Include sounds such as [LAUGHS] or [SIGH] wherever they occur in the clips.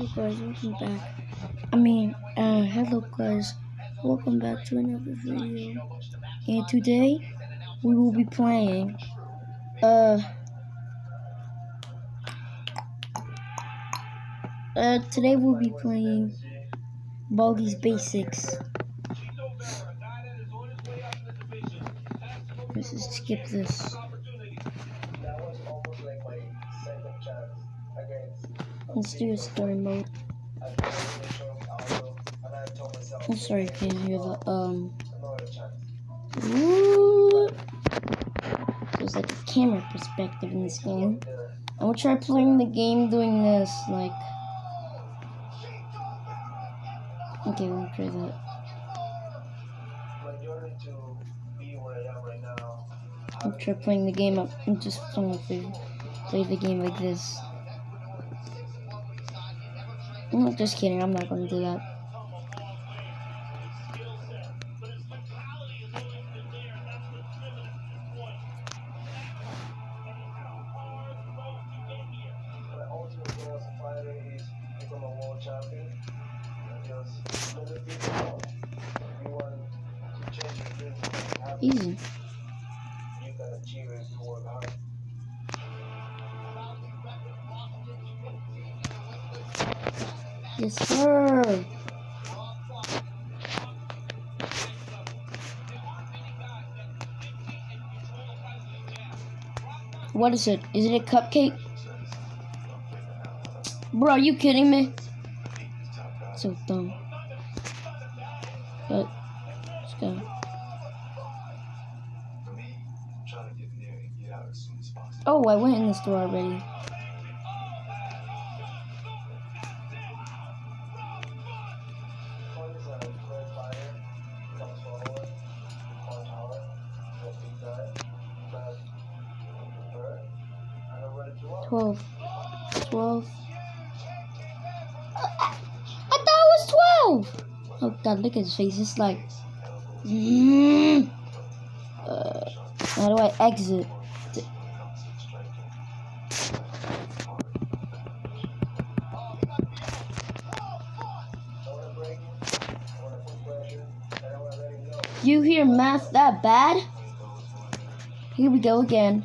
Hello guys, welcome back. I mean, uh, hello guys, welcome back to another video. And today, we will be playing, uh, uh, today we'll be playing Baldi's Basics. Let's just skip this. Let's do a story mode. I'm sorry if you can hear the um. There's like a camera perspective in this game. I will try playing the game doing this, like. Okay, we'll try that. I'll try playing the game up and just play the game like this. No, just kidding. I'm not going to do that. Easy. Yes, sir. What is it? Is it a cupcake? Bro, are you kidding me? So dumb. But, let's go. Oh, I went in the store already. Twelve. Twelve. I, thought it was twelve. Oh God, look at his face. It's like. Mm, uh, how do I exit? You hear math that bad? Here we go again.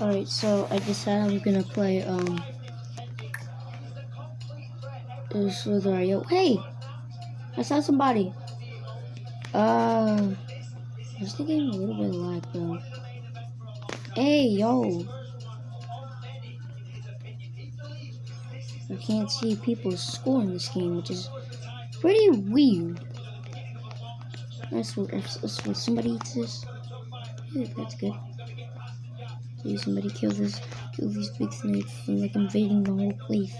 Alright, so I decided I'm gonna play, um, this Slither.io. Hey! I saw somebody. Uh, is the game a little bit lag, though? Hey, yo! I can't see people score in this game, which is pretty weird. That's what, that's what somebody eats this. That's good. Please, somebody kill this, kill these big snakes from like invading the whole place.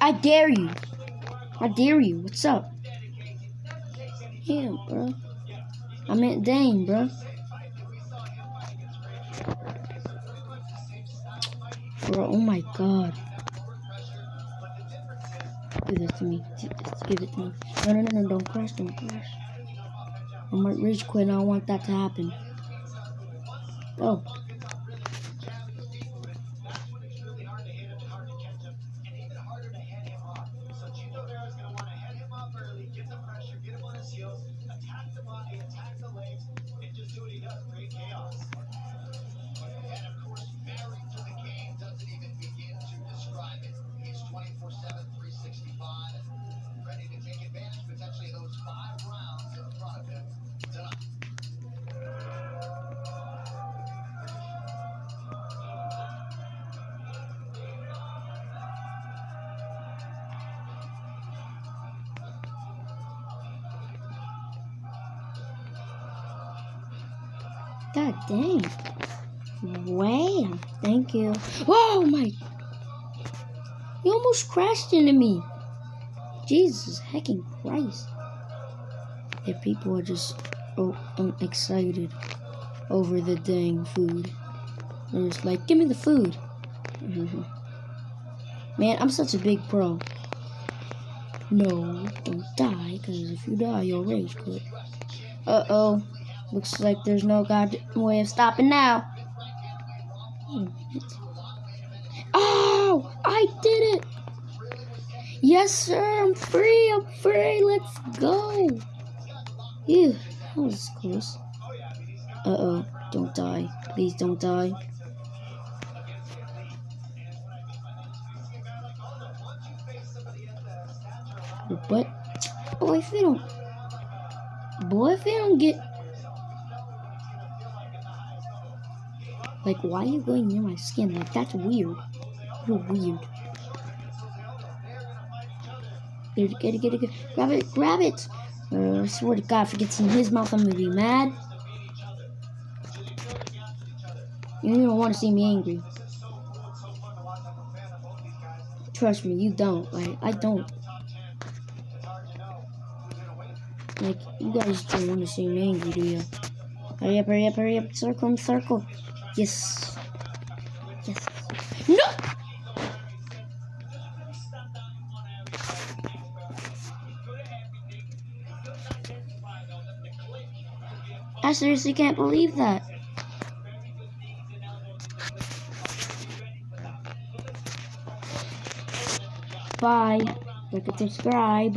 I dare you. I dare you. What's up? Yeah, bro. I meant Dane, bro. Bro, oh my god. Give this to me. Just give it to me. No, no, no, no, don't crash, don't crash. I might rage quit and I don't want that to happen. Oh. God dang. Wow. Thank you. Oh my. You almost crashed into me. Jesus hecking Christ. Yeah, people are just oh, I'm excited over the dang food. They're just like, give me the food. [LAUGHS] Man, I'm such a big pro. No, don't die, because if you die, you'll rage quit. Uh-oh. Looks like there's no god way of stopping now. Oh, I did it! Yes, sir, I'm free, I'm free, let's go! Ew, that was close. Uh-oh, don't die. Please don't die. But, boy, if they don't, boy, if they don't get, like, why are you going near my skin? Like, that's weird. You're weird. Get it, get it, get it. Grab it, grab it! Uh, I swear to God, if it gets in his mouth, I'm gonna be mad. You don't want to see me angry. Trust me, you don't. Like, I don't. Like, you guys don't want to see me angry, do you? Hurry up, hurry up, hurry up. Circle circle. Yes. Yes. No! I seriously can't believe that. Bye. Like and subscribe.